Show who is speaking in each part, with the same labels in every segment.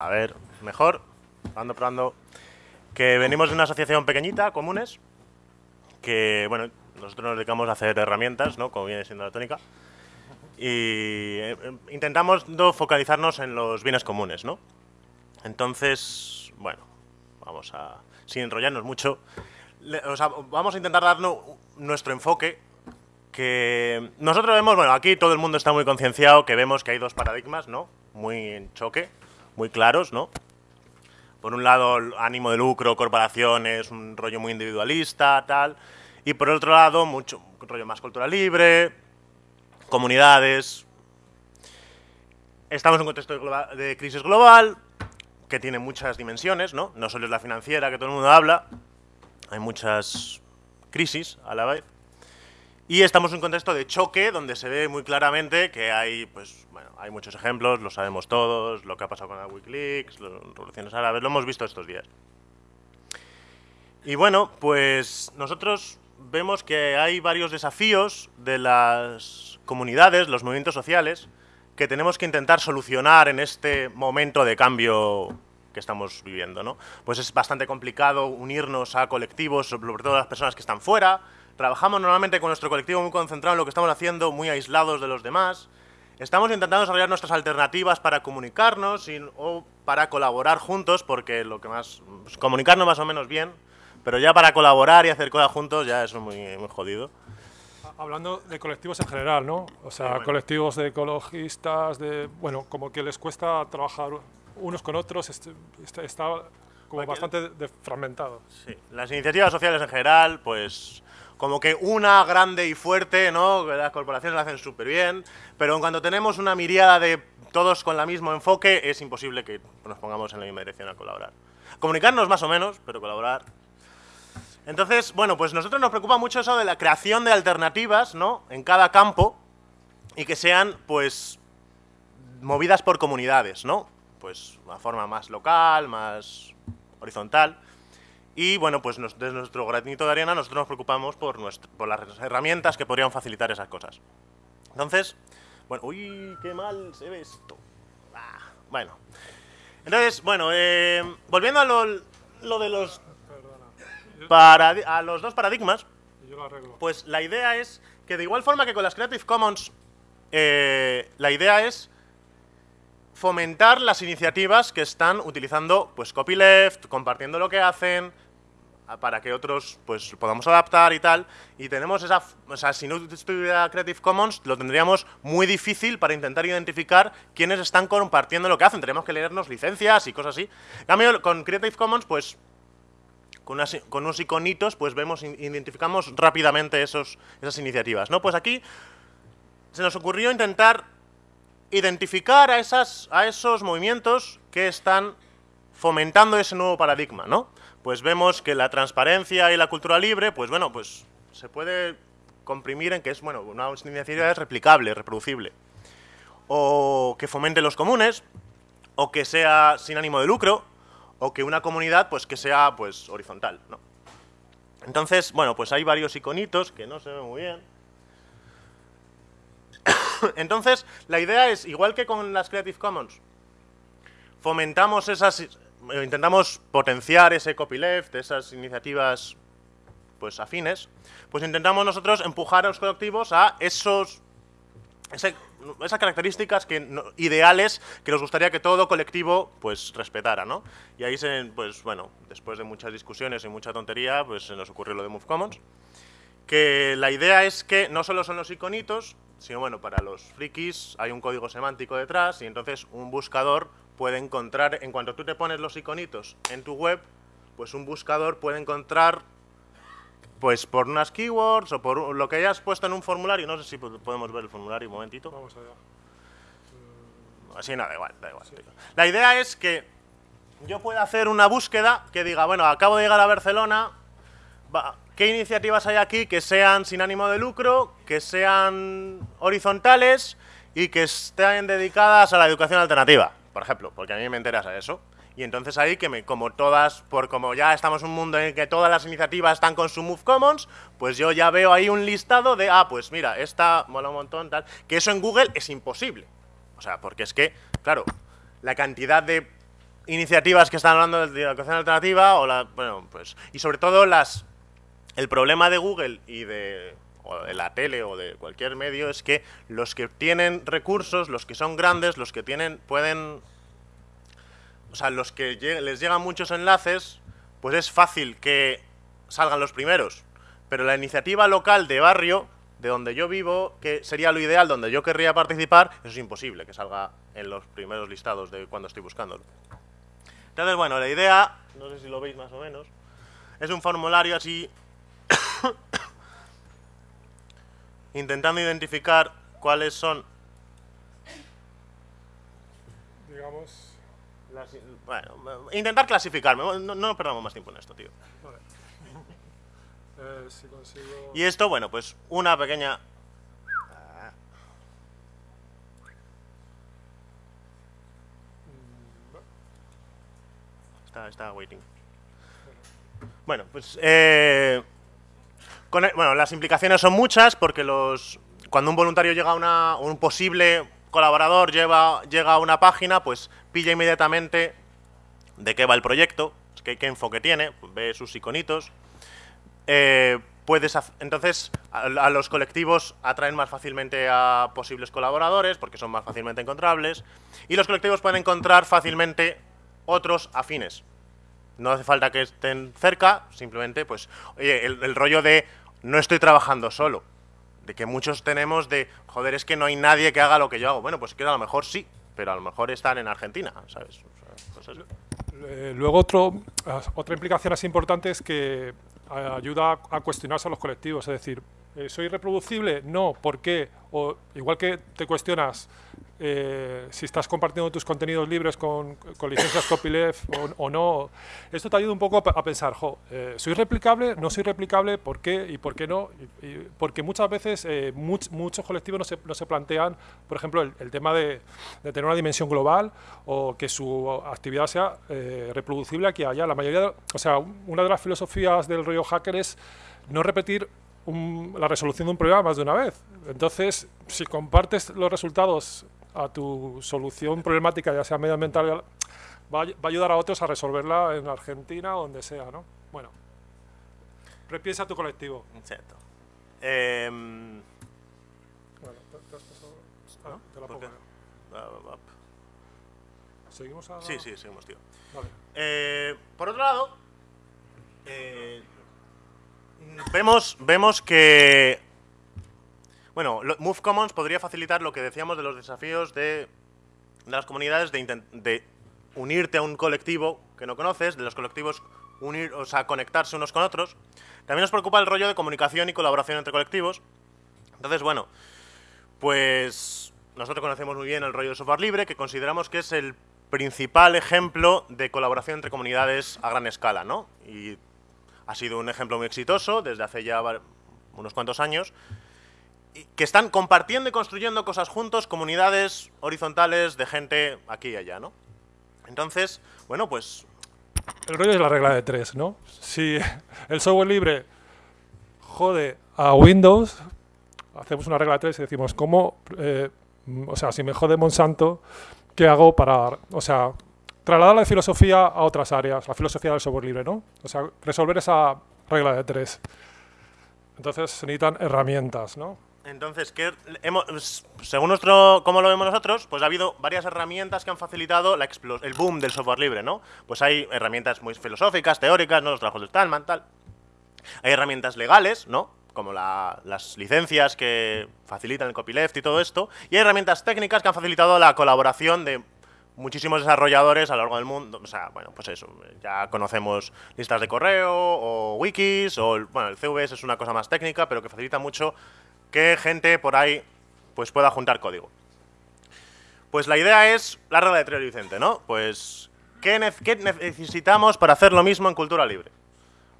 Speaker 1: A ver, mejor. Probando, probando. Que venimos de una asociación pequeñita, comunes, que, bueno, nosotros nos dedicamos a hacer herramientas, ¿no? Como viene siendo la tónica. Y eh, intentamos no focalizarnos en los bienes comunes, ¿no? Entonces, bueno, vamos a, sin enrollarnos mucho, o sea, vamos a intentar darnos nuestro enfoque que nosotros vemos, bueno, aquí todo el mundo está muy concienciado que vemos que hay dos paradigmas, ¿no? Muy en choque, muy claros, ¿no? Por un lado, ánimo de lucro, corporaciones, un rollo muy individualista, tal. Y por otro lado, mucho un rollo más cultura libre, comunidades. Estamos en un contexto de, de crisis global que tiene muchas dimensiones, ¿no? No solo es la financiera que todo el mundo habla, hay muchas crisis a la vez. Y estamos en un contexto de choque donde se ve muy claramente que hay, pues, bueno, hay muchos ejemplos, lo sabemos todos, lo que ha pasado con la Wikileaks, las revoluciones árabes, lo hemos visto estos días. Y bueno, pues nosotros vemos que hay varios desafíos de las comunidades, los movimientos sociales, que tenemos que intentar solucionar en este momento de cambio que estamos viviendo, ¿no? Pues es bastante complicado unirnos a colectivos, sobre todo las personas que están fuera. Trabajamos normalmente con nuestro colectivo muy concentrado en lo que estamos haciendo, muy aislados de los demás. Estamos intentando desarrollar nuestras alternativas para comunicarnos y- o para colaborar juntos, porque lo que más... pues, comunicarnos más o menos bien, pero ya para colaborar y hacer cosas juntos ya eso es muy, muy jodido.
Speaker 2: Hablando de colectivos en general, ¿no? O sea,
Speaker 1: bueno.
Speaker 2: colectivos de ecologistas, de. Bueno, como que les cuesta trabajar unos con otros, este- este- está como bastante de- fragmentado.
Speaker 1: Sí, las iniciativas sociales en general, pues como que una grande y fuerte, ¿no? Las corporaciones lo hacen súper bien, pero en cuanto tenemos una miriada de todos con el mismo enfoque, es imposible que nos pongamos en la misma dirección a colaborar. Comunicarnos más o menos, pero colaborar. Entonces, bueno, pues nosotros nos preocupa mucho eso de la creación de alternativas, ¿no? En cada campo y que sean, pues, movidas por comunidades, ¿no? Pues una forma más local, más horizontal. Y bueno, pues nos- desde nuestro granito de arena nosotros nos preocupamos por, nuestro- por las herramientas que podrían facilitar esas cosas. Entonces, bueno, uy, qué mal se ve esto. Ah, bueno. Entonces, bueno, eh, volviendo a lo, lo de los, paradi- a los dos paradigmas,
Speaker 2: Yo lo arreglo.
Speaker 1: pues la idea es que de igual forma que con las Creative Commons, eh, la idea es fomentar las iniciativas que están utilizando pues copyleft, compartiendo lo que hacen para que otros pues podamos adaptar y tal y tenemos esa o sea si no estuviera Creative Commons lo tendríamos muy difícil para intentar identificar quiénes están compartiendo lo que hacen tenemos que leernos licencias y cosas así en cambio con Creative Commons pues con, unas- con unos iconitos, pues vemos, identificamos rápidamente esos, esas iniciativas, ¿no? Pues aquí se nos ocurrió intentar identificar a, esas, a esos movimientos que están fomentando ese nuevo paradigma, ¿no? Pues vemos que la transparencia y la cultura libre, pues bueno, pues se puede comprimir en que es, bueno, una iniciativa es replicable, reproducible. O que fomente los comunes, o que sea sin ánimo de lucro, o que una comunidad pues que sea pues horizontal, ¿no? Entonces, bueno, pues hay varios iconitos que no se ven muy bien. Entonces, la idea es, igual que con las Creative Commons, fomentamos esas, intentamos potenciar ese copyleft, esas iniciativas pues afines, pues intentamos nosotros empujar a los colectivos a esos esas características que ideales que nos gustaría que todo colectivo pues respetara, ¿no? Y ahí se, pues bueno, después de muchas discusiones y mucha tontería, pues se nos ocurrió lo de Move Commons, que la idea es que no solo son los iconitos, sino bueno, para los frikis hay un código semántico detrás y entonces un buscador puede encontrar, en cuanto tú te pones los iconitos en tu web, pues un buscador puede encontrar pues por unas keywords o por lo que hayas puesto en un formulario, no sé si po- podemos ver el formulario un momentito.
Speaker 2: Vamos allá.
Speaker 1: Así no, da igual, da igual. La idea es que yo pueda hacer una búsqueda que diga, bueno, acabo de llegar a Barcelona, ¿qué iniciativas hay aquí que sean sin ánimo de lucro, que sean horizontales y que estén dedicadas a la educación alternativa? Por ejemplo, porque a mí me interesa eso. Y entonces ahí que me, como todas, por como ya estamos en un mundo en el que todas las iniciativas están con su Move Commons, pues yo ya veo ahí un listado de, ah, pues mira, esta mola un montón, tal. Que eso en Google es imposible. O sea, porque es que, claro, la cantidad de iniciativas que están hablando de la educación alternativa o la, bueno, pues y sobre todo las el problema de Google y de o de la tele o de cualquier medio es que los que tienen recursos, los que son grandes, los que tienen pueden o sea, los que les llegan muchos enlaces, pues es fácil que salgan los primeros. Pero la iniciativa local de barrio, de donde yo vivo, que sería lo ideal, donde yo querría participar, eso es imposible que salga en los primeros listados de cuando estoy buscándolo. Entonces, bueno, la idea, no sé si lo veis más o menos, es un formulario así, intentando identificar cuáles son...
Speaker 2: Digamos...
Speaker 1: bueno, intentar clasificarme, no, no perdamos más tiempo en esto, tío.
Speaker 2: Eh, si consigo...
Speaker 1: Y esto, bueno, pues una pequeña está, waiting. Bueno, pues eh, bueno, las implicaciones son muchas porque los cuando un voluntario llega a una, un posible colaborador llega a una página, pues pilla inmediatamente de qué va el proyecto, qué, enfoque tiene, ve sus iconitos. Eh, puedes entonces a, los colectivos atraen más fácilmente a posibles colaboradores porque son más fácilmente encontrables y los colectivos pueden encontrar fácilmente otros afines. No hace falta que estén cerca, simplemente, pues, el, rollo de no estoy trabajando solo. De que muchos tenemos de, joder, es que no hay nadie que haga lo que yo hago. Bueno, pues que a lo mejor sí, pero a lo mejor están en Argentina, ¿sabes?
Speaker 2: Pues eh, luego otro, otra implicación así importante es que eh, ayuda a cuestionarse a los colectivos, es decir, eh, ¿soy reproducible? No, ¿por qué? O igual que te cuestionas eh, si estás compartiendo tus contenidos libres con, licencias copyleft o, no. Esto te ayuda un poco a, pensar, eh, ¿soy replicable? ¿No soy replicable? ¿Por qué? ¿Y por qué no? porque muchas veces muchos colectivos no se, no se, plantean, por ejemplo, el, tema de, tener una dimensión global o que su actividad sea reproducible aquí y allá. La mayoría, o sea, una de las filosofías del rollo hacker es no repetir la resolución de un problema más de una vez. Entonces, si compartes los resultados a tu solución problemática, ya sea medioambiental, va, va a ayudar a otros a resolverla en Argentina o donde sea, ¿no? Bueno, repiensa tu colectivo.
Speaker 1: Cierto. Em,
Speaker 2: bueno, te, has pasado... Ah, te la pongo. ¿Seguimos a...?
Speaker 1: Sí, sí, seguimos, tío. Vale. Eh, por otro lado, eh, vemos, vemos que bueno, Move Commons podría facilitar lo que decíamos de los desafíos de, las comunidades de, unirte a un colectivo que no conoces, de los colectivos unir, o sea, conectarse unos con otros. También nos preocupa el rollo de comunicación y colaboración entre colectivos. Entonces, bueno, pues nosotros conocemos muy bien el rollo de software libre, que consideramos que es el principal ejemplo de colaboración entre comunidades a gran escala, ¿no? Y ha sido un ejemplo muy exitoso desde hace ya unos cuantos años que están compartiendo y construyendo cosas juntos, comunidades horizontales de gente aquí y allá, ¿no? Entonces, bueno, pues...
Speaker 2: El rollo es la regla de tres, ¿no? Si el software libre jode a Windows, hacemos una regla de tres y decimos, ¿cómo...? Eh, o sea, si me jode Monsanto, ¿qué hago para...? O sea, trasladar la filosofía a otras áreas, la filosofía del software libre, ¿no? O sea, resolver esa regla de tres. Entonces se necesitan herramientas, ¿no?
Speaker 1: Entonces, ¿qué hemos, según nuestro, cómo lo vemos nosotros, pues ha habido varias herramientas que han facilitado la el boom del software libre, ¿no? Pues hay herramientas muy filosóficas, teóricas, ¿no? Los trabajos de Stallman, tal. Hay herramientas legales, ¿no? Como las licencias que facilitan el copyleft y todo esto. Y hay herramientas técnicas que han facilitado la colaboración de muchísimos desarrolladores a lo largo del mundo. O sea, bueno, pues eso, ya conocemos listas de correo o wikis, o, bueno, el CVS es una cosa más técnica, pero que facilita mucho que gente por ahí pues pueda juntar código. Pues la idea es la regla de Trio Vicente, ¿no? Pues, ¿qué, necesitamos para hacer lo mismo en cultura libre?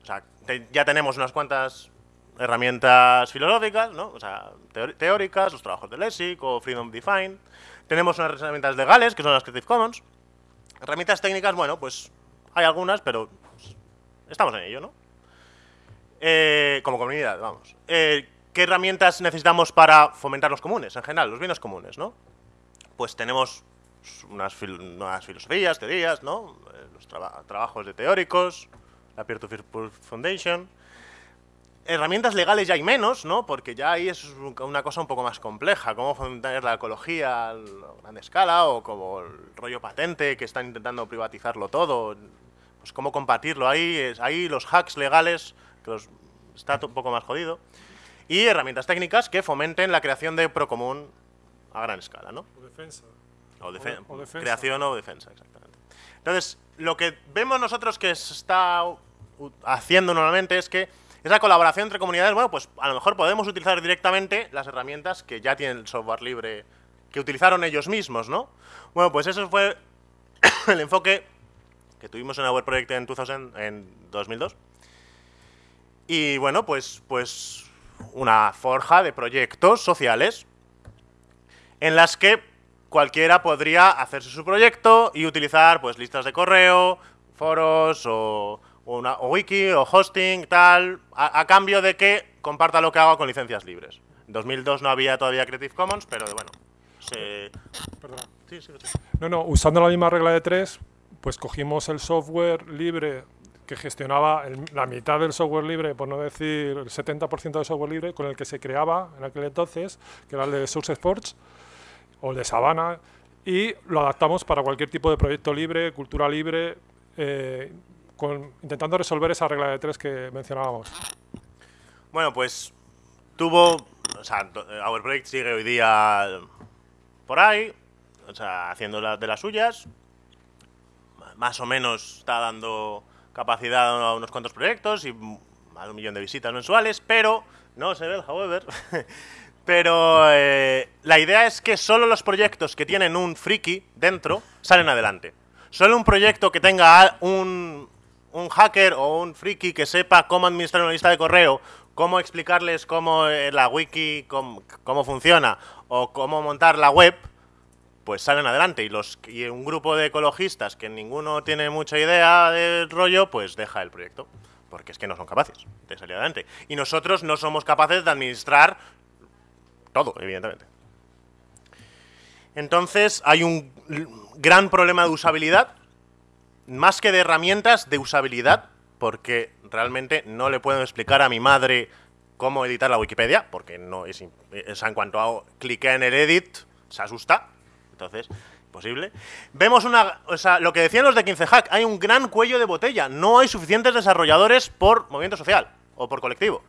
Speaker 1: O sea, ya tenemos unas cuantas herramientas filosóficas, ¿no? O sea, teóricas, los trabajos de Lessig o Freedom Defined. Tenemos unas herramientas legales, que son las Creative Commons. Herramientas técnicas, bueno, pues hay algunas, pero estamos en ello, ¿no? Eh, como comunidad, vamos. Eh, ¿Qué herramientas necesitamos para fomentar los comunes, en general, los bienes comunes, ¿no? Pues tenemos unas, filosofías, teorías, ¿no? Eh, los trabajos de teóricos, la Peer-to-Peer Foundation. Herramientas legales ya hay menos, ¿no? Porque ya ahí es una cosa un poco más compleja, cómo fomentar la ecología a gran escala o como el rollo patente que están intentando privatizarlo todo, pues cómo combatirlo ahí, ahí los hacks legales, que está un poco más jodido, y herramientas técnicas que fomenten la creación de procomún a gran escala, ¿no?
Speaker 2: O defensa.
Speaker 1: O, defensa. Creación o defensa, exactamente. Entonces, lo que vemos nosotros que se está haciendo normalmente es que esa colaboración entre comunidades, bueno, pues a lo mejor podemos utilizar directamente las herramientas que ya tienen el software libre, que utilizaron ellos mismos, ¿no? Bueno, pues eso fue el enfoque que tuvimos en Our Project en, 2000, en 2002. Y bueno, pues, pues una forja de proyectos sociales en las que cualquiera podría hacerse su proyecto y utilizar pues listas de correo, foros o, una, wiki o hosting, tal, a, cambio de que comparta lo que haga con licencias libres. En 2002 no había todavía Creative Commons, pero bueno, se...
Speaker 2: Perdona. Sí, sí, sí. No, no, usando la misma regla de tres, pues cogimos el software libre que gestionaba la mitad del software libre, por no decir el 70% del software libre, con el que se creaba en aquel entonces, que era el de Source Sports, o el de Savannah, y lo adaptamos para cualquier tipo de proyecto libre, cultura libre, eh, intentando resolver esa regla de tres que mencionábamos.
Speaker 1: Bueno, pues tuvo, o sea, Our Project sigue hoy día por ahí, o sea, haciendo de las suyas, más o menos está dando capacidad a unos cuantos proyectos y más de un millón de visitas mensuales, pero no se ve el however. Pero eh, la idea es que solo los proyectos que tienen un friki dentro salen adelante. Solo un proyecto que tenga un, un hacker o un friki que sepa cómo administrar una lista de correo, cómo explicarles cómo eh, la wiki, cómo, cómo, funciona o cómo montar la web, pues salen adelante. Y, los, y un grupo de ecologistas que ninguno tiene mucha idea del rollo, pues deja el proyecto. Porque es que no son capaces de salir adelante. Y nosotros no somos capaces de administrar todo, evidentemente. Entonces hay un gran problema de usabilidad, más que de herramientas, de usabilidad, porque realmente no le puedo explicar a mi madre cómo editar la Wikipedia, porque no es, en cuanto a clique en el edit, se asusta. Entonces, imposible. Vemos una, o sea, lo que decían los de 15 Hack, hay un gran cuello de botella, no hay suficientes desarrolladores por movimiento social o por colectivo.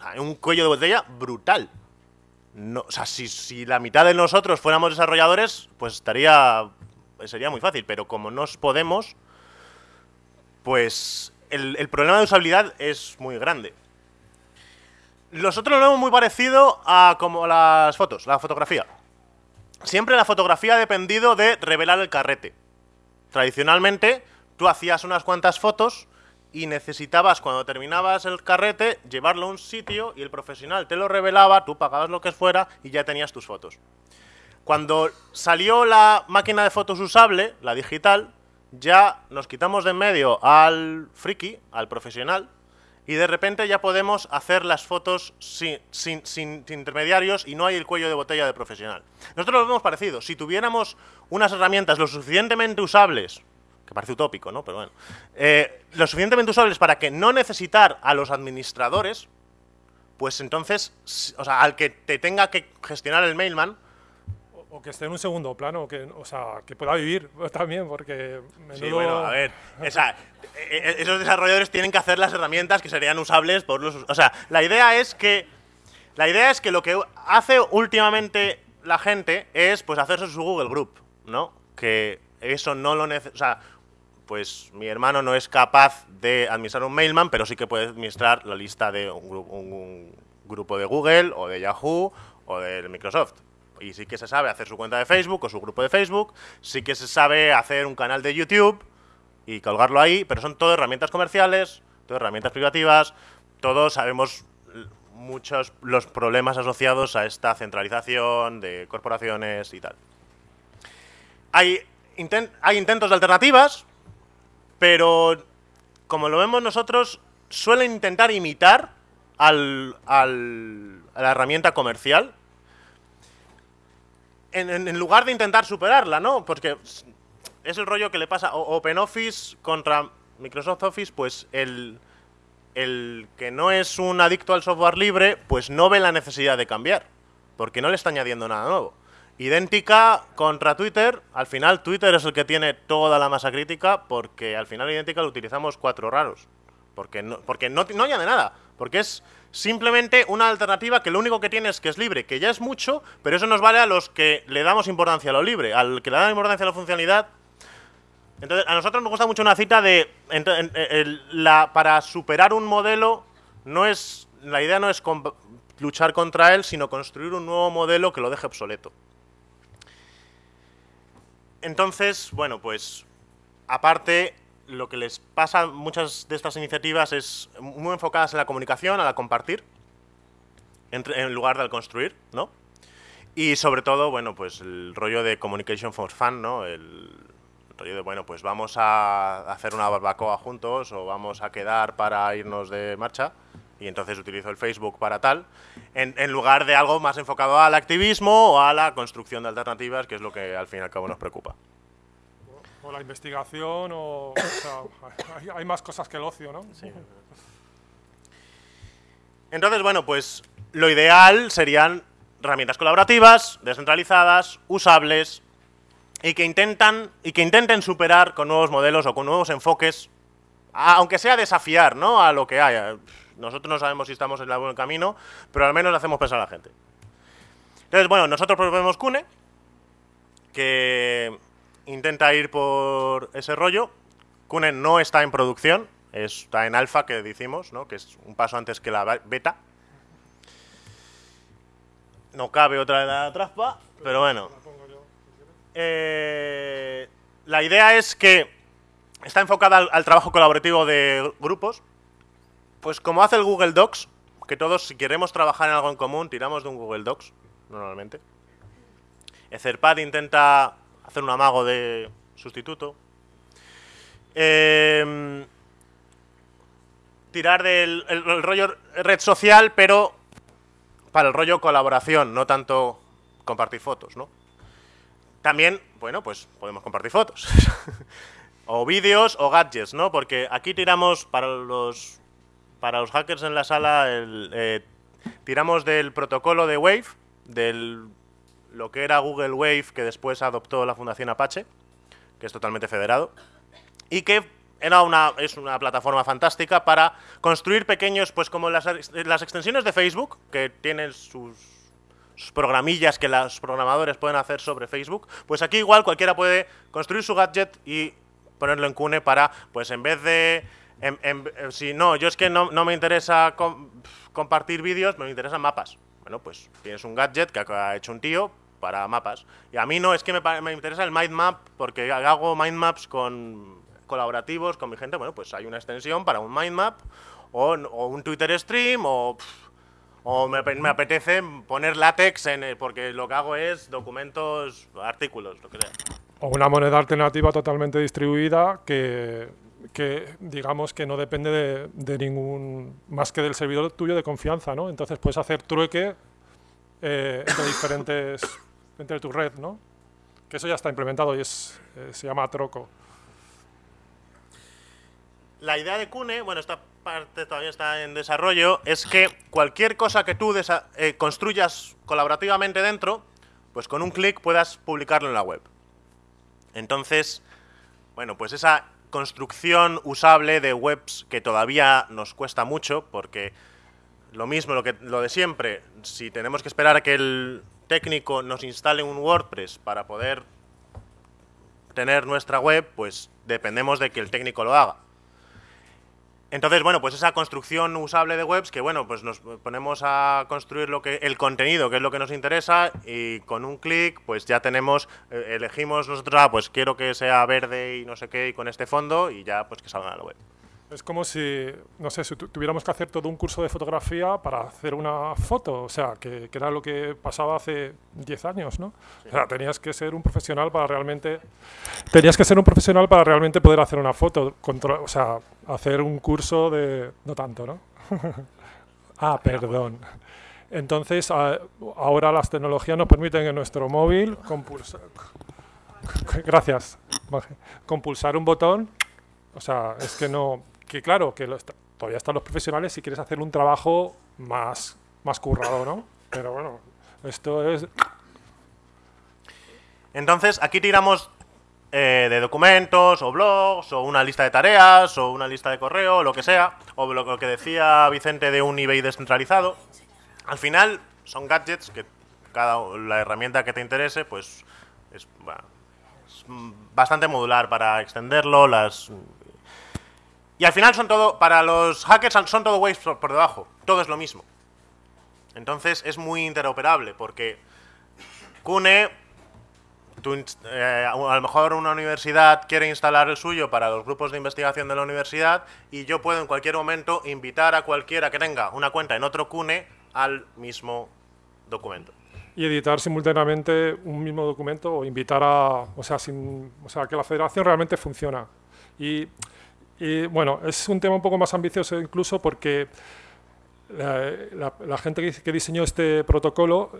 Speaker 1: hay un cuello de botella brutal no, o sea, si, la mitad de nosotros fuéramos desarrolladores, pues estaría, sería muy fácil, pero como no podemos, pues el, problema de usabilidad es muy grande. Nosotros lo vemos muy parecido a como las fotos, la fotografía. Siempre la fotografía ha dependido de revelar el carrete. Tradicionalmente, tú hacías unas cuantas fotos y necesitabas, cuando terminabas el carrete, llevarlo a un sitio y el profesional te lo revelaba, tú pagabas lo que fuera y ya tenías tus fotos. Cuando salió la máquina de fotos usable, la digital, ya nos quitamos de en medio al friki, al profesional, y de repente ya podemos hacer las fotos sin, sin, sin, intermediarios y no hay el cuello de botella de profesional. Nosotros lo vemos parecido. Si tuviéramos unas herramientas lo suficientemente usables parece utópico, ¿no? Pero bueno. Eh, lo suficientemente usables para que no necesitar a los administradores, pues entonces, o sea, al que te tenga que gestionar el mailman,
Speaker 2: o que esté en un segundo plano, que, o sea, que pueda vivir también, porque...
Speaker 1: Sí, bueno, a ver, e, e, esos desarrolladores tienen que hacer las herramientas que serían usables por los... O sea, la idea es que... La idea es que lo que hace últimamente la gente es, pues, hacerse su Google Group, ¿no? Que eso no lo necesita... O sea, pues mi hermano no es capaz de administrar un mailman, pero sí que puede administrar la lista de un, grupo de Google o de Yahoo o de Microsoft. Y sí que se sabe hacer su cuenta de Facebook o su grupo de Facebook, sí que se sabe hacer un canal de YouTube y colgarlo ahí, pero son todo herramientas comerciales, todo herramientas privativas, todos sabemos muchos los problemas asociados a esta centralización de corporaciones y tal. Hay, hay intentos de alternativas, pero como lo vemos nosotros, suelen intentar imitar al, a la herramienta comercial. En, en- lugar de intentar superarla, ¿no? Porque es el rollo que le pasa OpenOffice contra Microsoft Office, pues el, el que no es un adicto al software libre, pues no ve la necesidad de cambiar, porque no le está añadiendo nada nuevo. Idéntica contra Twitter, al final Twitter es el que tiene toda la masa crítica, porque al final idéntica lo utilizamos cuatro raros. Porque no, porque no, no añade nada, porque es simplemente una alternativa que lo único que tiene es que es libre, que ya es mucho, pero eso nos vale a los que le damos importancia a lo libre, al que le damos importancia a la funcionalidad, entonces, a nosotros nos gusta mucho una cita de. el- la, para superar un modelo, no es. La idea no es luchar contra él, sino construir un nuevo modelo que lo deje obsoleto. Entonces, bueno, pues. Aparte, lo que les pasa muchas de estas iniciativas es muy enfocadas en la comunicación, a la compartir, entre- en lugar de al construir, ¿no? Y sobre todo, bueno, pues el rollo de communication for fun, ¿no? El rollo de, bueno, pues vamos a hacer una barbacoa juntos o vamos a quedar para irnos de marcha y entonces utilizo el Facebook para tal, en, en lugar de algo más enfocado al activismo o a la construcción de alternativas, que es lo que al fin y al cabo nos preocupa.
Speaker 2: O la investigación, o, o sea, hay, hay más cosas que el ocio, ¿no?
Speaker 1: Entonces, bueno, pues lo ideal serían herramientas colaborativas, descentralizadas, usables y que intentan y que intenten superar con nuevos modelos o con nuevos enfoques, a- aunque sea desafiar, ¿no? A lo que haya. Nosotros no sabemos si estamos en el buen camino, pero al menos le hacemos pensar a la gente. Entonces, bueno, nosotros proponemos Cune, que intenta ir por ese rollo. Cune no está en producción, está en alfa, que decimos, ¿no? que es un paso antes que la be- beta. No cabe otra de la trampa, pero bueno. Eh, la idea es que está enfocada al, al trabajo colaborativo de grupos. Pues como hace el Google Docs, que todos si queremos trabajar en algo en común, tiramos de un Google Docs, normalmente. Etherpad intenta hacer un amago de sustituto. Em, tirar del el- el rollo red social, pero para el rollo colaboración, no tanto compartir fotos, ¿no? También, bueno, pues podemos compartir fotos. o vídeos o gadgets, ¿no? Porque aquí tiramos para los para los hackers en la sala eh, tiramos del protocolo de Wave, del lo que era Google Wave que después adoptó la Fundación Apache, que es totalmente federado y que era una, es una plataforma fantástica para construir pequeños, pues como las, las extensiones de Facebook, que tienen sus, sus programillas que los programadores pueden hacer sobre Facebook, pues aquí igual cualquiera puede construir su gadget y ponerlo en Cune para, pues en vez de... en- en- eh, si no, yo es que no, no me interesa com- compartir vídeos, me interesan mapas. Bueno, pues tienes un gadget que ha hecho un tío para mapas. Y a mí no, es que me, me interesa el mind map porque hago mind maps con colaborativos con mi gente. Bueno, pues hay una extensión para un mind map o, un Twitter stream o, o me, ape- me apetece poner látex en el- porque lo que hago es documentos, artículos, lo que sea.
Speaker 2: O una moneda alternativa totalmente distribuida que, que digamos que no depende de, de ningún más que del servidor tuyo de confianza, ¿no? Entonces puedes hacer trueque eh, entre diferentes entre tu red, ¿no? Que eso ya está implementado y es eh, se llama Troco.
Speaker 1: La idea de Cune, bueno, esta parte todavía está en desarrollo, es que cualquier cosa que tú eh, construyas colaborativamente dentro, pues con un clic puedas publicarlo en la web. Entonces, bueno, pues esa construcción usable de webs que todavía nos cuesta mucho, porque lo mismo, lo, que, lo de siempre, si tenemos que esperar a que el técnico nos instale un WordPress para poder tener nuestra web, pues dependemos de que el técnico lo haga. Entonces, bueno, pues esa construcción usable de webs, que bueno, pues nos ponemos a construir lo que el contenido, que es lo que nos interesa, y con un clic, pues ya tenemos, eh, elegimos nosotros, ah, pues quiero que sea verde y no sé qué, y con este fondo, y ya pues que salga en la web.
Speaker 2: Es como si, no sé, si tu- tuviéramos que hacer todo un curso de fotografía para hacer una foto, o sea, que, que era lo que pasaba hace 10 años, ¿no? O sea, tenías que ser un profesional para realmente, tenías que ser un profesional para realmente poder hacer una foto, o sea, hacer un curso de, no tanto, ¿no? ah, perdón. Entonces, ahora las tecnologías nos permiten en nuestro móvil compulsar, gracias, compulsar un botón. O sea, es que no, que claro, que todavía están los profesionales si quieres hacer un trabajo más, más currado, ¿no? Pero bueno, esto es...
Speaker 1: Entonces, aquí tiramos eh, de documentos, o blogs, o una lista de tareas, o una lista de correo, lo que sea, o lo que decía Vicente de un eBay descentralizado. Al final son gadgets que cada la herramienta que te interese, pues es, bastante modular para extenderlo, las y al final son todo, para los hackers son todo waves por, debajo, todo es lo mismo. Entonces es muy interoperable porque Kune, eh, a lo mejor una universidad quiere instalar el suyo para los grupos de investigación de la universidad y yo puedo en cualquier momento invitar a cualquiera que tenga una cuenta en otro Kune al mismo documento.
Speaker 2: Y editar simultáneamente un mismo documento o invitar a, o sea, sin, o sea, que la federación realmente funciona. Y, y, bueno, es un tema un poco más ambicioso incluso porque la, gente que, diseñó este protocolo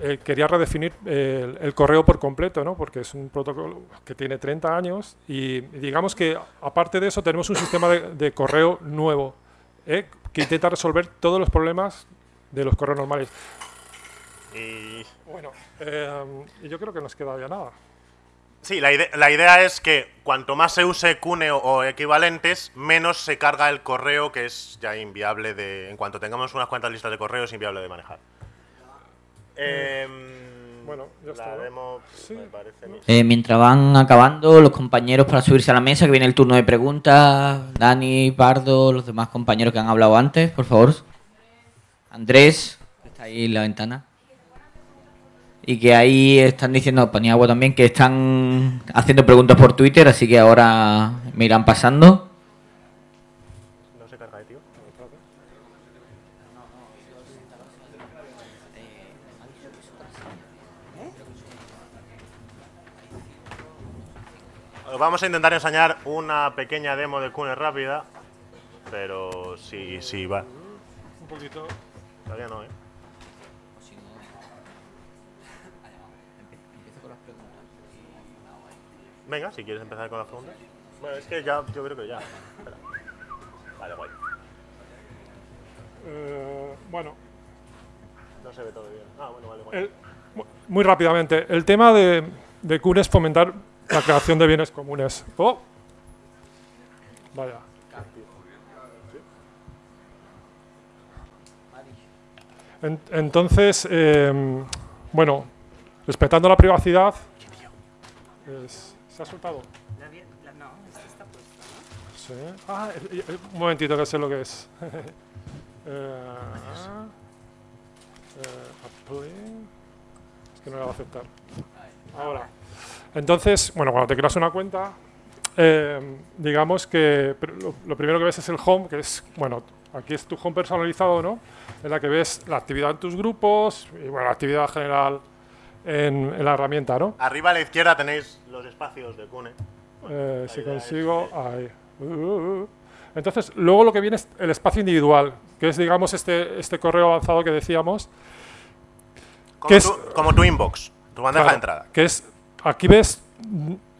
Speaker 2: eh, quería redefinir el, correo por completo, ¿no? porque es un protocolo que tiene 30 años y digamos que aparte de eso tenemos un sistema de, correo nuevo ¿eh? que intenta resolver todos los problemas de los correos normales. Y bueno, eh, yo creo que nos queda ya nada.
Speaker 1: Sí, la, la, idea es que cuanto más se use Cune o, equivalentes, menos se carga el correo, que es ya inviable de... En cuanto tengamos unas cuantas listas de correo, es inviable de manejar.
Speaker 2: Em, bueno, ya está.
Speaker 3: Eh, mientras van acabando los compañeros para subirse a la mesa, que viene el turno de preguntas. Dani, Pardo, los demás compañeros que han hablado antes, por favor. Andrés, que está ahí en la ventana. Y que ahí están diciendo, ponía agua también, que están haciendo preguntas por Twitter, así que ahora me irán pasando. No se carga, tío.
Speaker 1: Vamos a intentar enseñar una pequeña demo de Cune rápida, pero sí, sí, va.
Speaker 2: Un poquito.
Speaker 1: Todavía no, ¿eh? Venga, si quieres empezar con las preguntas. Bueno, es que ya, yo creo que ya. Vale, guay.
Speaker 2: Eh, bueno.
Speaker 1: No se ve todo bien. Ah, bueno, vale, guay.
Speaker 2: muy rápidamente, el tema de, de Kun es fomentar la creación de bienes comunes. Oh. Vaya. entonces, eh, bueno, respetando la privacidad, ¿se ha soltado? no, esto está puesto, ¿no? Sí. Ah, eh, eh, un momentito que sé lo que es. eh, es que no la va a aceptar. Ahora. Entonces, bueno, cuando te creas una cuenta, digamos que lo, lo, primero que ves es el home, que es, bueno, aquí es tu home personalizado, ¿no? En la que ves la actividad en tus grupos y, bueno, la actividad general en, la herramienta, ¿no?
Speaker 1: Arriba a la izquierda tenéis los espacios de Cune.
Speaker 2: Eh, si consigo, ahí. Uh, uh, uh. Entonces, luego lo que viene es el espacio individual, que es, digamos, este, este correo avanzado que decíamos.
Speaker 1: Como, que tu, es, como tu inbox, tu bandeja de entrada.
Speaker 2: Que es, aquí ves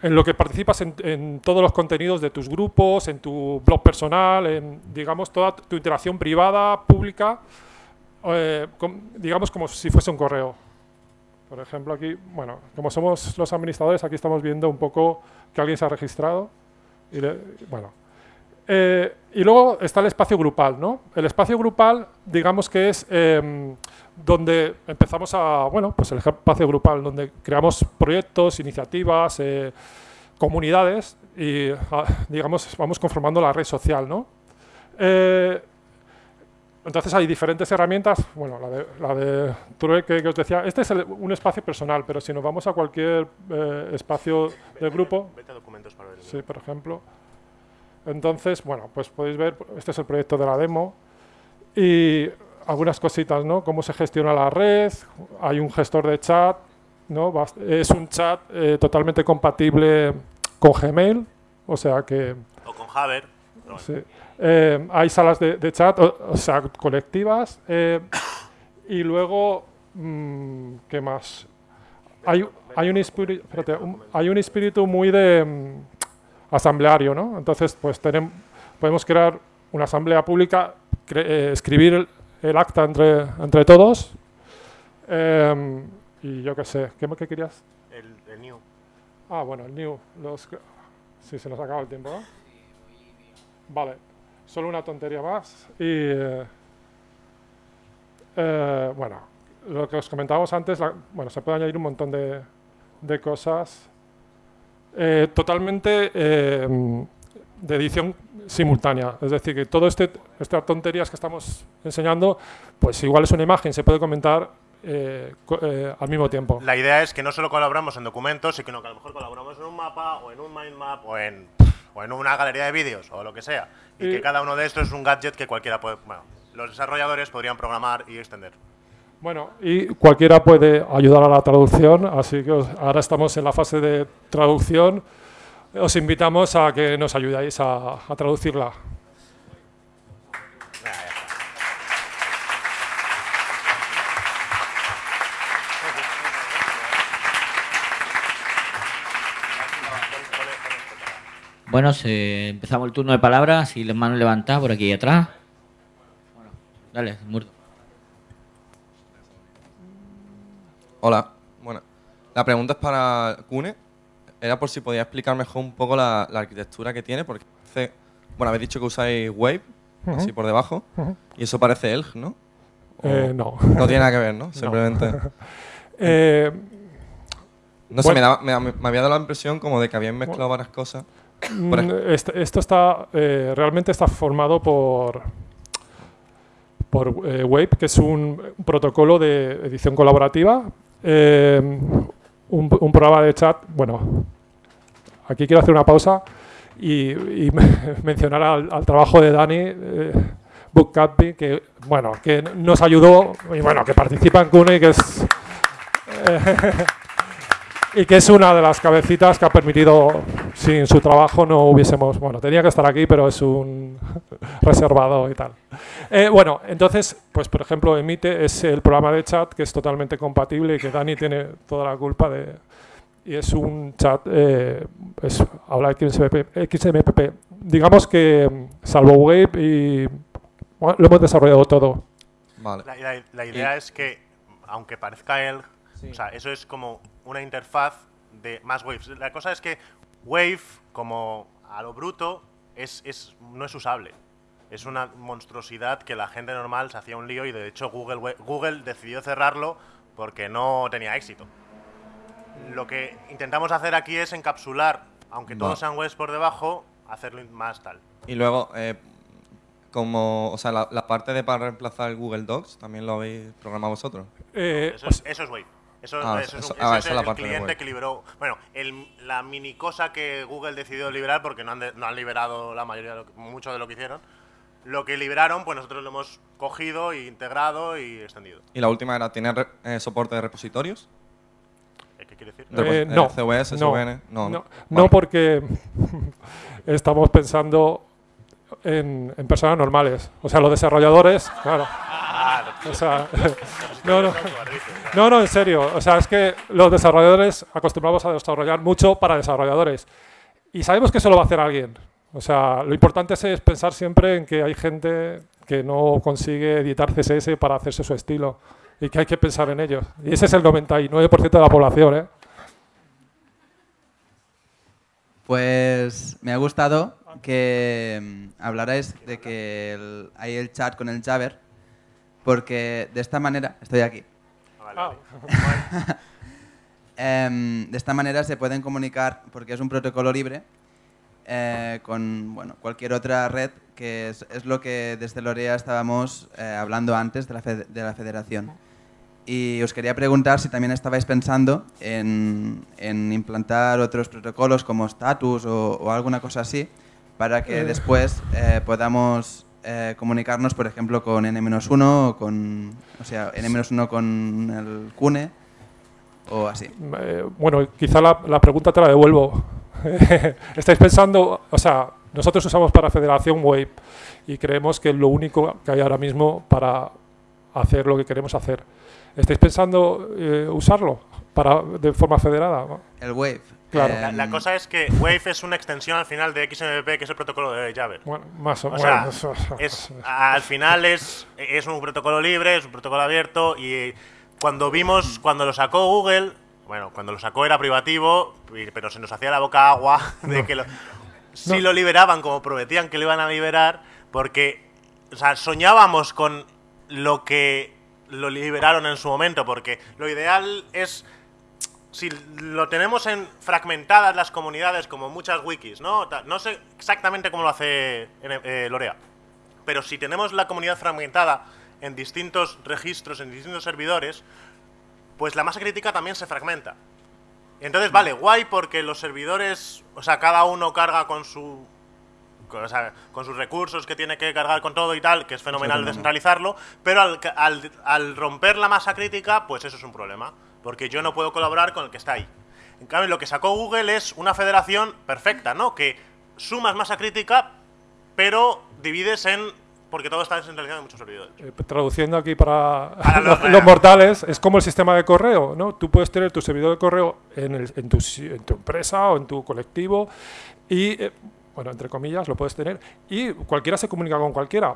Speaker 2: en lo que participas en, todos los contenidos de tus grupos, en tu blog personal, en, digamos, toda tu interacción privada, pública, eh, digamos como si fuese un correo. Por ejemplo, aquí, bueno, como somos los administradores, aquí estamos viendo un poco que alguien se ha registrado. Y bueno. Eh, y luego está el espacio grupal, ¿no? El espacio grupal, digamos que es em, donde empezamos a, bueno, pues el espacio grupal, donde creamos proyectos, iniciativas, eh, comunidades y, ah, digamos, vamos conformando la red social, ¿no? Entonces hay diferentes herramientas, bueno, la de, la de que, os decía, este es un espacio personal, pero si nos vamos a cualquier eh, espacio del grupo,
Speaker 1: vete a documentos para ver.
Speaker 2: Sí, por ejemplo. Entonces, bueno, pues podéis ver, este es el proyecto de la demo y algunas cositas, ¿no? Cómo se gestiona la red, hay un gestor de chat, ¿no? Es un chat eh, totalmente compatible con Gmail, o sea que...
Speaker 1: O con
Speaker 2: Sí. Eh, hay salas de, chat, o, sea, colectivas, eh, Y luego, mm, ¿qué más? Hay, hay, un espíritu, espérate, un- hay un espíritu muy de mm, asambleario, ¿no? Entonces, pues tenemos, podemos crear una asamblea pública, cre- eh, escribir el, el acta entre, entre todos. em, y yo qué sé, ¿qué, qué querías?
Speaker 1: El, el new.
Speaker 2: Ah, bueno, el new. Los, sí, se nos acaba el tiempo, ¿no? Vale, solo una tontería más. Y. eh, eh, bueno, lo que os comentábamos antes, la- bueno, se puede añadir un montón de, de cosas. Eh, totalmente eh, de edición simultánea. Es decir, que todo este, estas tonterías que estamos enseñando, pues igual es una imagen, se puede comentar eh, eh, al mismo tiempo.
Speaker 1: La idea es que no solo colaboramos en documentos, sino que a lo mejor colaboramos en un mapa, o en un mind map, o en, o en una galería de vídeos, o lo que sea. Y
Speaker 2: Y-
Speaker 1: que cada uno de estos es un gadget que cualquiera puede. Bueno, los desarrolladores podrían programar y extender.
Speaker 2: Bueno, y cualquiera puede ayudar a la traducción, así que os- ahora estamos en la fase de traducción. Os invitamos a que nos ayudéis a, a traducirla.
Speaker 1: Venga, ya está.
Speaker 3: Bueno, se- empezamos el turno de palabras. Si las manos levantadas por aquí atrás. Bueno, dale, muerto.
Speaker 4: Hola, bueno, la pregunta es para Cune. Era por si podía explicar mejor un poco la, la arquitectura que tiene, porque hace- bueno, habéis dicho que usáis Wave, así por debajo, y eso parece Elg, ¿no?
Speaker 2: Eh, no.
Speaker 4: No tiene nada que ver, ¿no? Simplemente.
Speaker 2: Eh,
Speaker 4: No sé,
Speaker 2: Bueno.
Speaker 4: me, daba- me, me había dado la impresión como de que habían mezclado varias cosas.
Speaker 2: Mm, esto está eh, realmente está formado por por eh, Wave, que es un, protocolo de edición colaborativa, eh, un, un programa de chat. Bueno, aquí quiero hacer una pausa y, y mencionar al, al trabajo de Dani. Eh, Book que bueno, que nos ayudó y bueno, que participa en Cune y que es y que es una de las cabecitas que ha permitido, sin su trabajo no hubiésemos, bueno, tenía que estar aquí, pero es un reservado y tal. Eh, bueno, entonces, pues por ejemplo, Emite es el programa de chat que es totalmente compatible y que Dani tiene toda la culpa de... Y es un chat, eh, es, habla XMPP, XMPP. Digamos que, salvo Wave, y bueno, lo hemos desarrollado todo.
Speaker 4: Vale.
Speaker 1: La, la- la idea es que, aunque parezca Elg, o sea, eso es como una interfaz de más waves. La cosa es que Wave, como a lo bruto, es, es, no es usable. Es una monstruosidad que la gente normal se hacía un lío y de hecho Google, Google decidió cerrarlo porque no tenía éxito. Lo que intentamos hacer aquí es encapsular, aunque todos sean waves por debajo, hacerlo más tal.
Speaker 4: Y luego, eh, como, o sea, la, la parte de para reemplazar el Google Docs, ¿también lo habéis programado vosotros?
Speaker 2: Eh,
Speaker 1: Eso, es,
Speaker 2: sea,
Speaker 1: eso es Wave. Eso,
Speaker 4: Ah,
Speaker 1: eso
Speaker 4: eso- ah,
Speaker 1: eso
Speaker 4: esa
Speaker 1: es
Speaker 4: la
Speaker 1: el
Speaker 4: parte
Speaker 1: cliente que liberó. Bueno, el- la mini cosa que Google decidió liberar, porque no han, de- no han liberado la mayoría, de lo que- mucho de lo que hicieron. Lo que liberaron, pues nosotros lo hemos cogido, e integrado y extendido.
Speaker 4: Y la última era, ¿tiene re- eh, soporte de repositorios?
Speaker 1: ¿Eh, ¿Qué quiere decir?
Speaker 4: De-
Speaker 2: Eh,
Speaker 4: eh,
Speaker 2: no,
Speaker 4: CVS,
Speaker 2: no,
Speaker 4: SVN, no,
Speaker 2: no,
Speaker 4: no.
Speaker 2: no
Speaker 4: Vale.
Speaker 2: porque estamos pensando en, en personas normales. O sea, los desarrolladores, claro. O sea, no, no, no, no, en serio. O sea, es que los desarrolladores acostumbramos a desarrollar mucho para desarrolladores. Y sabemos que eso lo va a hacer alguien. O sea, lo importante es, pensar siempre en que hay gente que no consigue editar CSS para hacerse su estilo y que hay que pensar en ellos. Y ese es el 99% de la población, ¿eh?
Speaker 5: Pues me ha gustado que mm, hablarais de que hay el chat con el Jabber, porque de esta manera, estoy aquí,
Speaker 1: Vale,
Speaker 2: Ah.
Speaker 1: vale.
Speaker 5: Em, de esta manera se pueden comunicar, porque es un protocolo libre, eh, con bueno, cualquier otra red, que es, es lo que desde Lorea estábamos eh, hablando antes de la, fe- de la federación. Y os quería preguntar si también estabais pensando en, en implantar otros protocolos como Status o, o alguna cosa así, para que
Speaker 2: Eh.
Speaker 5: después eh, podamos eh, comunicarnos, por ejemplo, con N-1 o con, o sea, N-1 con el Cune o así.
Speaker 2: Eh, bueno, quizá la, la pregunta te la devuelvo. Estáis pensando, o sea, nosotros usamos para Federación Wave y creemos que es lo único que hay ahora mismo para hacer lo que queremos hacer. ¿Estáis pensando eh, usarlo para, de forma federada?
Speaker 5: El Wave.
Speaker 2: Claro.
Speaker 1: La, la cosa es que Wave es una extensión al final de XMPP, que es el protocolo de Java.
Speaker 2: Bueno, más o,
Speaker 1: O sea, es, al final es, es un protocolo libre, es un protocolo abierto y cuando vimos, cuando lo sacó Google, bueno, cuando lo sacó era privativo, pero se nos hacía la boca agua de que lo, si
Speaker 2: No.
Speaker 1: lo liberaban como prometían que lo iban a liberar, porque o sea, soñábamos con lo que lo liberaron en su momento, porque lo ideal es si lo tenemos en fragmentadas las comunidades como muchas wikis, ¿no? No sé exactamente cómo lo hace eh, Lorea, pero si tenemos la comunidad fragmentada en distintos registros, en distintos servidores, pues la masa crítica también se fragmenta. Entonces, vale, guay porque los servidores, o sea, cada uno carga con su con, o sea, con sus recursos que tiene que cargar con todo y tal, que es fenomenal descentralizarlo, pero al, al- al romper la masa crítica, pues eso es un problema, porque yo no puedo colaborar con el que está ahí. En cambio, lo que sacó Google es una federación perfecta, ¿no? Que sumas masa crítica, pero divides en... porque todo está descentralizado en muchos servidores.
Speaker 2: Eh, traduciendo aquí para
Speaker 1: Para los-
Speaker 2: mortales, es como el sistema de correo, ¿no? Tú puedes tener tu servidor de correo en, el- en tu, si- en tu empresa o en tu colectivo y, eh, bueno, entre comillas, lo puedes tener y cualquiera se comunica con cualquiera.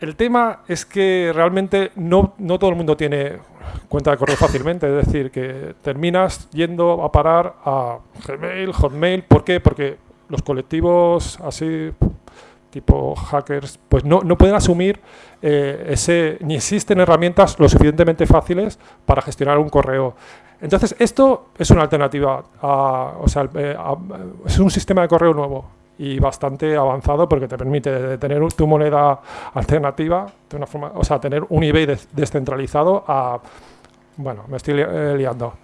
Speaker 2: El tema es que realmente no, todo el mundo tiene cuenta de correo fácilmente, es decir, que terminas yendo a parar a Gmail, Hotmail, ¿por qué? Porque los colectivos así tipo hackers, pues no, no pueden asumir eh, ese, ni existen herramientas lo suficientemente fáciles para gestionar un correo. Entonces, esto es una alternativa, a- o sea, eh, es un sistema de correo nuevo y bastante avanzado porque te permite de tener tu moneda alternativa, de una forma, o sea, tener un eBay des- descentralizado a, bueno, me estoy li- eh, liando.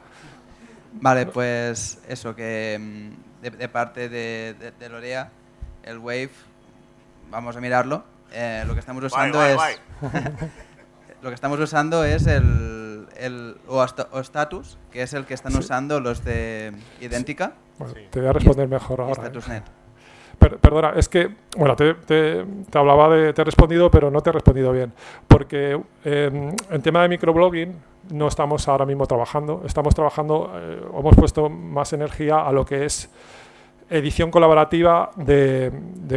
Speaker 5: Vale, pues eso, que mm, de, de parte de, de- de Lorea, el Wave, vamos a mirarlo. Eh, lo que estamos usando es lo que estamos usando es el, el o, hasta- o status, que es el que están usando los de Idéntica
Speaker 2: Bueno,
Speaker 1: Sí.
Speaker 2: Te voy a responder mejor
Speaker 5: y
Speaker 2: ahora. Perdona, es que, bueno, te, hablaba de, te he respondido, pero no te he respondido bien. Porque eh, en tema de microblogging no estamos ahora mismo trabajando. Estamos trabajando, eh, hemos puesto más energía a lo que es edición colaborativa de,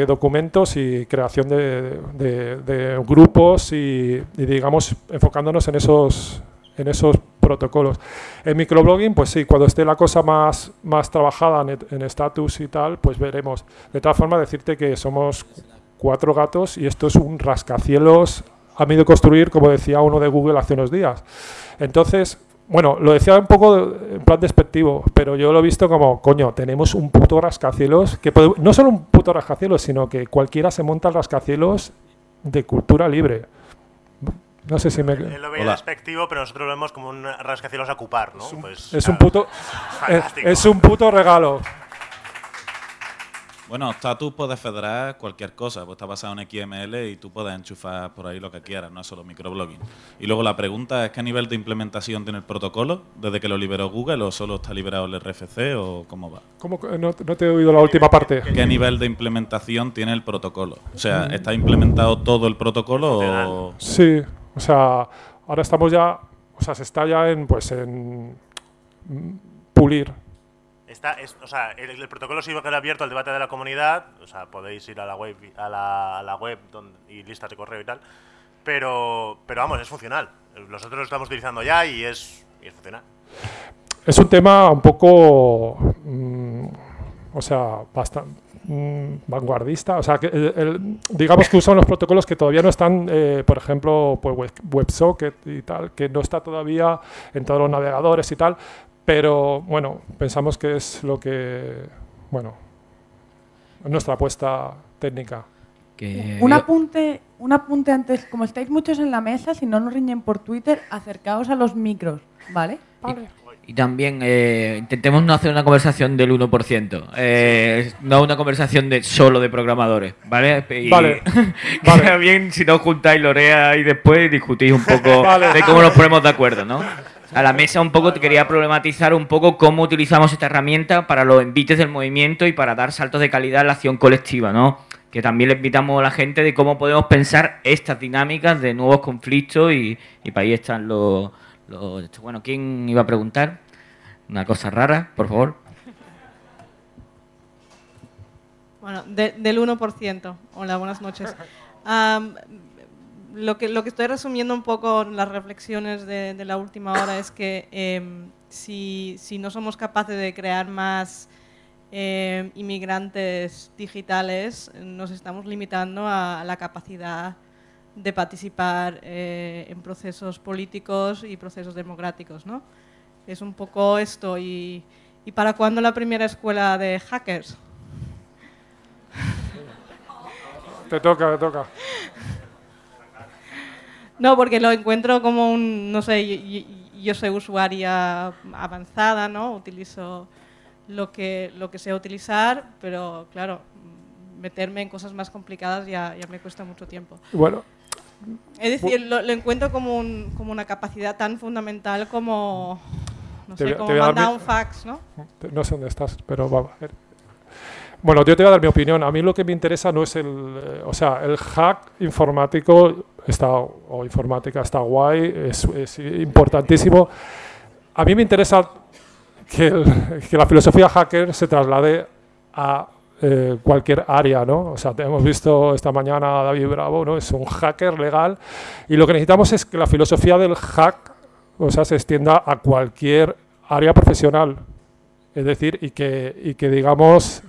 Speaker 2: documentos y creación de grupos y, y, digamos, enfocándonos en esos, en esos protocolos. En microblogging, pues sí, cuando esté la cosa más, más trabajada en, en status y tal, pues veremos. De todas formas, decirte que somos cuatro gatos y esto es un rascacielos a medio construir, como decía uno de Google hace unos días. Entonces, bueno, lo decía un poco en plan despectivo, pero yo lo he visto como, coño, tenemos un puto rascacielos, que no solo un puto rascacielos, sino que cualquiera se monta el rascacielos de cultura libre. No sé si me...
Speaker 1: Él lo veía
Speaker 4: Hola.
Speaker 1: despectivo, pero nosotros lo vemos como un rascacielos a ocupar, ¿no? Pues,
Speaker 2: Es un puto, es, es un puto regalo.
Speaker 6: Bueno, status puedes federar cualquier cosa, pues está basado en XML y tú puedes enchufar por ahí lo que quieras, no es solo microblogging. Y luego la pregunta es qué nivel de implementación tiene el protocolo, desde que lo liberó Google o solo está liberado el RFC o cómo va.
Speaker 2: ¿Cómo no, no te he oído la última parte?
Speaker 6: ¿Qué nivel de implementación tiene el protocolo? O sea, ¿está implementado todo el protocolo o...?
Speaker 2: Sí, o sea, ahora estamos ya, o sea, se está ya en, pues, en pulir.
Speaker 1: Está, es- o sea, el, el protocolo sí va a quedar abierto al debate de la comunidad. O sea, podéis ir a la web, a la, a la web donde- y listas de correo y tal. Pero, pero vamos, es funcional. Nosotros lo estamos utilizando ya y es, y es funcional.
Speaker 2: Es un tema un poco, mm, o sea, bastante vanguardista. O sea, que el- el- digamos que usan los protocolos que todavía no están, eh, por ejemplo, pues Web- WebSocket y tal, que no está todavía en todos los navegadores y tal. Pero bueno, pensamos que es lo que, bueno, nuestra apuesta técnica.
Speaker 3: Que
Speaker 7: Un apunte, un apunte antes, como estáis muchos en la mesa, si no nos riñen por Twitter, acercaos a los micros, ¿vale?
Speaker 3: Y también eh, intentemos no hacer una conversación del 1%, eh, no una conversación de solo de programadores, ¿vale? Y
Speaker 2: Vale, vale.
Speaker 3: bien si no juntáis Lorea y después discutís un poco
Speaker 2: Vale.
Speaker 3: de cómo nos ponemos de acuerdo, ¿no? A la mesa un poco te quería problematizar un poco cómo utilizamos esta herramienta para los envites del movimiento y para dar saltos de calidad en la acción colectiva, ¿no? que también le invitamos a la gente de cómo podemos pensar estas dinámicas de nuevos conflictos y, y para ahí están los, los... Bueno, ¿quién iba a preguntar? Una cosa rara, por favor.
Speaker 8: Bueno, de- del 1%. Hola, buenas noches. Lo, que, lo que estoy resumiendo un poco las reflexiones de, de la última hora es que em, si, si no somos capaces de crear más em, inmigrantes digitales, nos estamos limitando a, la capacidad de participar eh, en procesos políticos y procesos democráticos. ¿no? Es un poco esto. ¿Y, y para cuándo la primera escuela de hackers?
Speaker 2: Te toca, te toca.
Speaker 8: No, porque lo encuentro como un, no sé, y- y- yo soy usuaria avanzada, ¿no? Utilizo lo que, lo que sé utilizar, pero claro, meterme en cosas más complicadas ya, ya me cuesta mucho tiempo.
Speaker 2: Bueno,
Speaker 8: Es decir, lo, lo encuentro como, un- como una capacidad tan fundamental como, no
Speaker 2: Te
Speaker 8: sé, como
Speaker 2: te
Speaker 8: mandar
Speaker 2: mi-
Speaker 8: un fax, ¿no?
Speaker 2: no sé dónde estás, pero vamos a ver. Bueno, yo te voy a dar mi opinión. A mí lo que me interesa no es el... eh, o sea, el hack informático está, o informática está guay, es, es importantísimo. A mí me interesa que, el- que la filosofía hacker se traslade a eh, cualquier área, ¿no? O sea, hemos visto esta mañana a David Bravo, ¿no? Es un hacker legal y lo que necesitamos es que la filosofía del hack, o sea, se extienda a cualquier área profesional. Es decir, y que, y que digamos,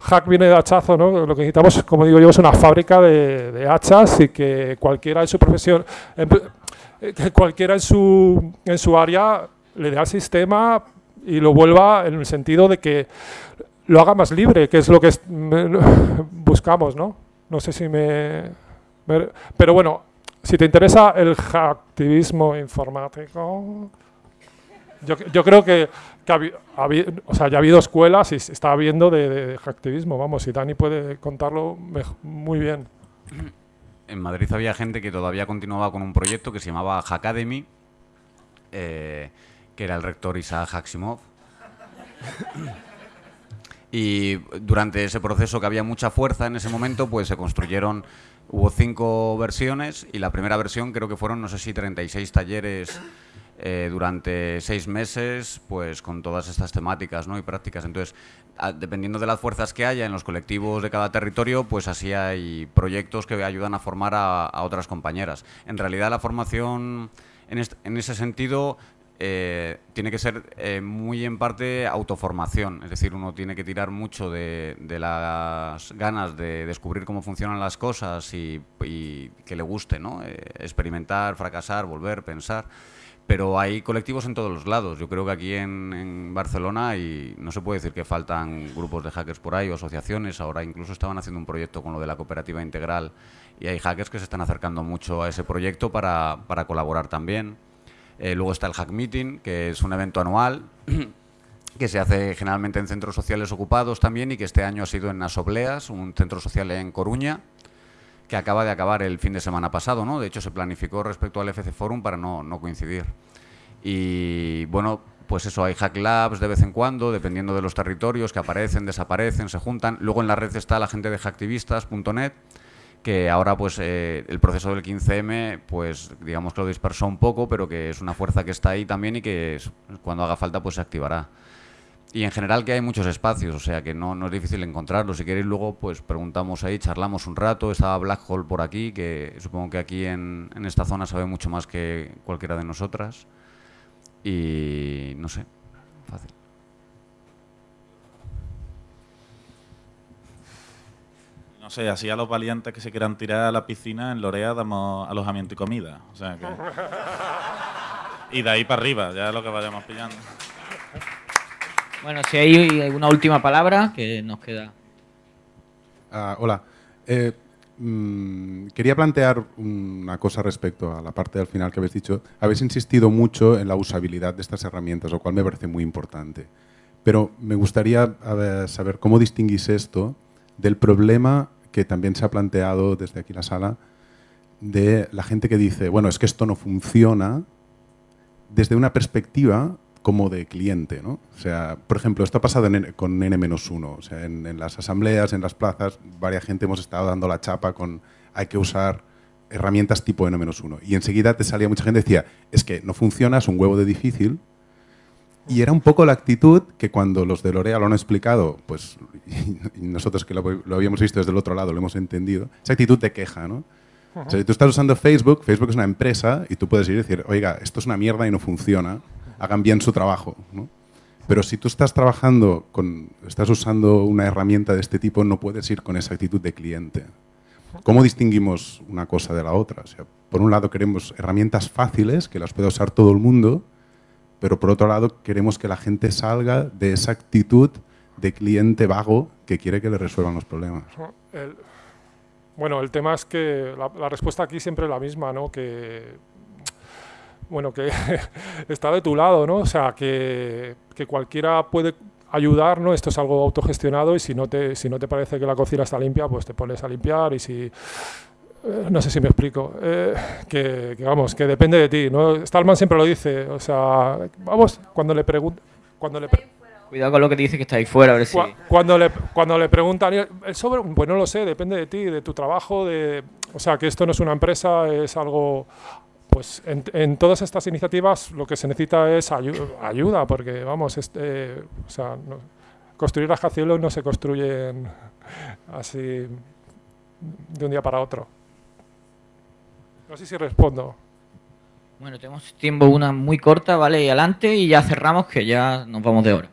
Speaker 2: hack viene de hachazo, ¿no? Lo que necesitamos, como digo yo, es una fábrica de, de hachas y que cualquiera en su profesión, en- eh, que cualquiera en su, en su área le dé al sistema y lo vuelva en el sentido de que lo haga más libre, que es lo que buscamos, ¿no? No sé si me, Pero bueno, si te interesa el hacktivismo informático, yo, yo creo que, que ha habi- ha habi- o sea, ya ha habido escuelas y se está habiendo de, hacktivismo, vamos, y Dani puede contarlo muy bien.
Speaker 9: En Madrid había gente que todavía continuaba con un proyecto que se llamaba Hackademy, eh, que era el rector Isaac Haksimov. Y durante ese proceso que había mucha fuerza en ese momento, pues se construyeron, hubo cinco versiones y la primera versión creo que fueron, no sé si 36 talleres eh, durante seis meses, pues con todas estas temáticas ¿no? y prácticas. Entonces, a- dependiendo de las fuerzas que haya en los colectivos de cada territorio, pues así hay proyectos que ayudan a formar a, otras compañeras. En realidad, la formación en, en ese sentido eh, tiene que ser eh, muy en parte autoformación, es decir, uno tiene que tirar mucho de, las ganas de descubrir cómo funcionan las cosas y, y que le guste, ¿no? Eh, experimentar, fracasar, volver, pensar. Pero hay colectivos en todos los lados. Yo creo que aquí en, en Barcelona y no se puede decir que faltan grupos de hackers por ahí o asociaciones. Ahora incluso estaban haciendo un proyecto con lo de la cooperativa integral y hay hackers que se están acercando mucho a ese proyecto para, para colaborar también. Eh, luego está el Hack Meeting, que es un evento anual que se hace generalmente en centros sociales ocupados también y que este año ha sido en Asobleas, un centro social en Coruña, que acaba de acabar el fin de semana pasado, ¿no? De hecho, se planificó respecto al FC Forum para no, no coincidir. Y bueno, pues eso, hay hack labs de vez en cuando, dependiendo de los territorios, que aparecen, desaparecen, se juntan. Luego en la red está la gente de hacktivistas.net, que ahora pues eh, el proceso del 15M pues digamos que lo dispersó un poco, pero que es una fuerza que está ahí también y que cuando haga falta pues se activará. Y en general que hay muchos espacios, o sea que no, no es difícil encontrarlos. Si queréis luego pues preguntamos ahí, charlamos un rato. Estaba Black Hole por aquí, que supongo que aquí en, en esta zona sabe mucho más que cualquiera de nosotras. Y no sé, fácil.
Speaker 6: No sé, así a los valientes que se quieran tirar a la piscina, en Lorea damos alojamiento y comida. O sea que... Y de ahí para arriba, ya lo que vayamos pillando.
Speaker 3: Bueno, si hay una última palabra que nos queda.
Speaker 10: Ah, hola. Eh, mm, quería plantear una cosa respecto a la parte del final que habéis dicho. Habéis insistido mucho en la usabilidad de estas herramientas, lo cual me parece muy importante. Pero me gustaría ver, saber cómo distinguís esto del problema que también se ha planteado desde aquí la sala de la gente que dice, bueno, es que esto no funciona desde una perspectiva como de cliente, ¿no? O sea, por ejemplo, esto ha pasado con N-1, o sea, en, en las asambleas, en las plazas, varias gente hemos estado dando la chapa con hay que usar herramientas tipo N-1. Y enseguida te salía mucha gente y decía, es que no funciona, es un huevo de difícil. Y era un poco la actitud que cuando los de Lorea lo han explicado, pues y nosotros que lo, habíamos visto desde el otro lado lo hemos entendido, esa actitud de queja, ¿no? Si tú estás usando Facebook, Facebook es una empresa y tú puedes ir y decir, oiga, esto es una mierda y no funciona, hagan bien su trabajo. ¿no? Pero si tú estás trabajando con, estás usando una herramienta de este tipo, no puedes ir con esa actitud de cliente. ¿Cómo distinguimos una cosa de la otra? O sea, por un lado queremos herramientas fáciles que las pueda usar todo el mundo, pero por otro lado queremos que la gente salga de esa actitud de cliente vago que quiere que le resuelvan los problemas.
Speaker 2: Bueno, el tema es que la, la respuesta aquí siempre es la misma, ¿no? Que, bueno, que está de tu lado, ¿no? O sea, que, que cualquiera puede ayudar, ¿no? Esto es algo autogestionado y si no, te, si no te parece que la cocina está limpia, pues te pones a limpiar y si... eh, No sé si me explico. eh, que, que vamos, que depende de ti, ¿no? Stallman siempre lo dice, o sea, vamos, cuando le pregunto... Cuando le pre-
Speaker 3: Cuidado con lo que dice que está ahí fuera, a ver si...
Speaker 2: Cua- Cuando le, cuando le preguntan, "¿Y el sobre? Pues no lo sé, depende de ti, de tu trabajo, de, o sea, que esto no es una empresa, es algo... Pues en, en todas estas iniciativas lo que se necesita es ayu- ayuda, porque vamos, este, o sea, no- construir rascacielos no se construyen así de un día para otro. No sé si respondo.
Speaker 3: Bueno, tenemos tiempo una muy corta, ¿vale? Y adelante y ya cerramos que ya nos vamos de hora.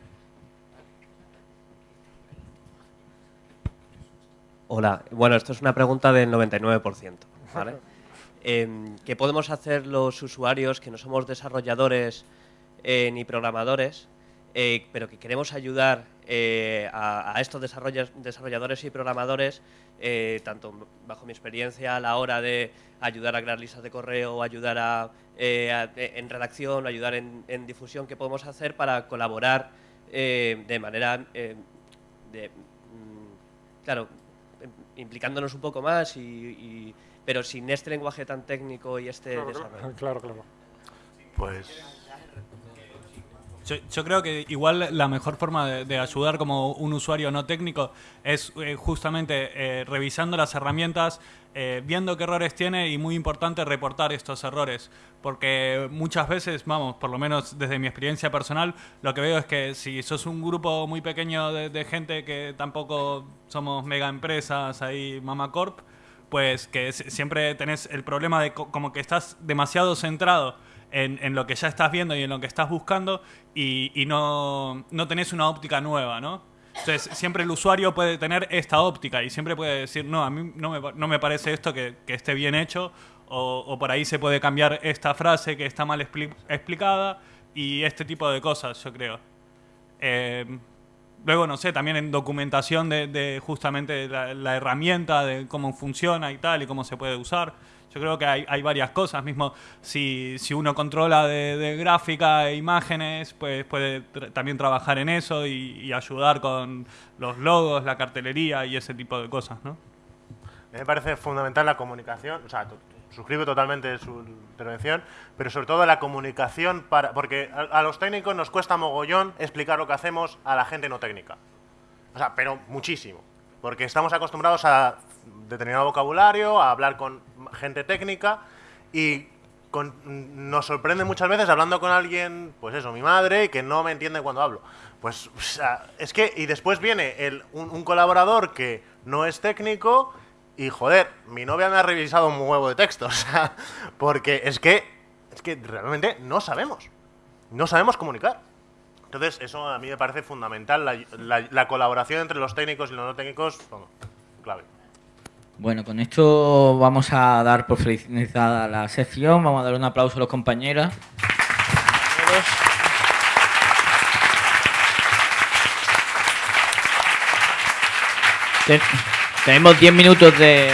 Speaker 11: Hola, bueno, esto es una pregunta del 99%, ¿vale? Em, ¿Qué podemos hacer los usuarios que no somos desarrolladores eh, ni programadores, eh, pero que queremos ayudar eh, a, a estos desarrolladores y programadores, eh, tanto bajo mi experiencia a la hora de ayudar a crear listas de correo, ayudar a, eh, a- eh, en redacción, ayudar en, en difusión, qué podemos hacer para colaborar eh, de manera, eh, de, mm, claro, em, implicándonos un poco más, y, y- pero sin este lenguaje tan técnico y este desarrollo.
Speaker 2: Claro, claro.
Speaker 1: Pues
Speaker 12: Yo, yo creo que igual la mejor forma de, de ayudar como un usuario no técnico es eh, justamente eh, revisando las herramientas, eh, viendo qué errores tiene y muy importante reportar estos errores. Porque muchas veces, vamos, por lo menos desde mi experiencia personal, lo que veo es que si sos un grupo muy pequeño de, de gente que tampoco somos mega empresas ahí, Mama Corp, pues que siempre tenés el problema de co- como que estás demasiado centrado en, en lo que ya estás viendo y en lo que estás buscando y, y no, no tenés una óptica nueva, ¿no? Entonces, siempre el usuario puede tener esta óptica y siempre puede decir, no, a mí no me, no me parece esto que, que esté bien hecho o, o por ahí se puede cambiar esta frase que está mal expli- explicada y este tipo de cosas, yo creo. Eh, luego, no sé, también en documentación de, de justamente la, la herramienta, de cómo funciona y tal, y cómo se puede usar. Yo creo que hay, varias cosas. Mismo si, si uno controla de, de gráfica e imágenes, pues puede también trabajar en eso y, ayudar con los logos, la cartelería y ese tipo de cosas, ¿no?
Speaker 1: me parece fundamental la comunicación, o sea, suscribo totalmente su intervención, pero sobre todo la comunicación para, porque a, a los técnicos nos cuesta mogollón explicar lo que hacemos a la gente no técnica. O sea, pero muchísimo, porque estamos acostumbrados a determinado vocabulario, a hablar con gente técnica y nos sorprende muchas veces hablando con alguien, pues eso, mi madre, que no me entiende cuando hablo. Pues o sea, es que, y después viene el, un, un colaborador que no es técnico y joder, mi novia me ha revisado un huevo de texto, o sea, porque es que, es que realmente no sabemos, no sabemos comunicar. Entonces, eso a mí me parece fundamental, la, la- la colaboración entre los técnicos y los no técnicos, vamos, clave.
Speaker 3: Bueno, con esto vamos a dar por finalizada la sección. Vamos a dar un aplauso a los compañeros. Te- tenemos 10 minutos de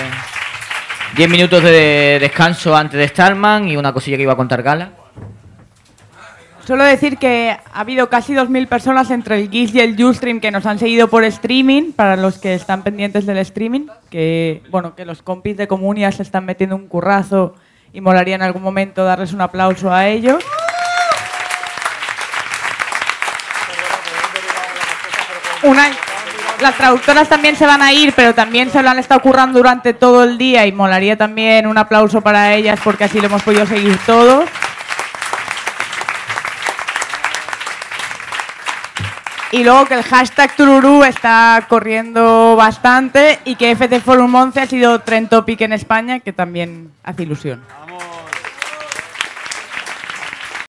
Speaker 3: 10 minutos de descanso antes de Starman y una cosilla que iba a contar Gala.
Speaker 7: Solo decir que ha habido casi 2.000 personas entre el GIS y el Ustream que nos han seguido por streaming, para los que están pendientes del streaming, que bueno, que los compis de Comunia se están metiendo un currazo y molaría en algún momento darles un aplauso a ellos. Una, las traductoras también se van a ir, pero también se lo han estado currando durante todo el día y molaría también un aplauso para ellas porque así lo hemos podido seguir todos. Y luego que el hashtag Tururú está corriendo bastante y que FC Forum 11 ha sido trend topic en España, que también hace ilusión.